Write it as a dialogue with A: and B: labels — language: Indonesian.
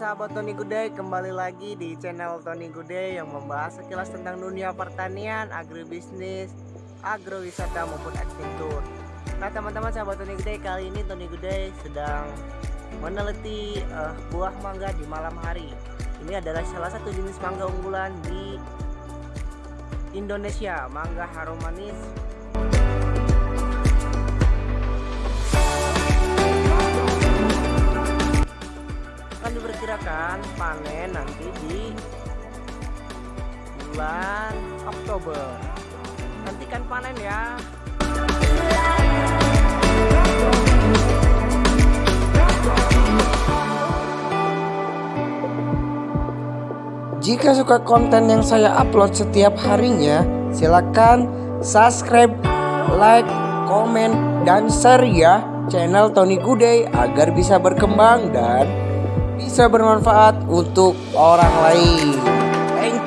A: sahabat Tony Gude kembali lagi di channel Tony Gude yang membahas sekilas tentang dunia pertanian, agribisnis, agrowisata maupun agrikultur. Nah teman-teman sahabat Tony Gude kali ini Tony Gude sedang meneliti uh, buah mangga di malam hari. Ini adalah salah satu jenis mangga unggulan di Indonesia, mangga harum manis diperkirakan panen nanti di bulan Oktober. Nantikan panen ya. Jika suka konten yang saya upload setiap harinya, silakan subscribe, like, komen, dan share ya channel Tony Gude agar bisa berkembang dan bisa bermanfaat untuk orang lain. Thank you.